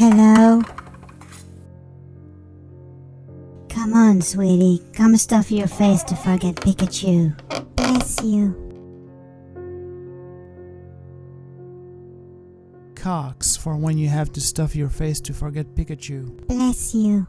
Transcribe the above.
Hello? Come on, sweetie. Come stuff your face to forget Pikachu. Bless you. Cox for when you have to stuff your face to forget Pikachu. Bless you.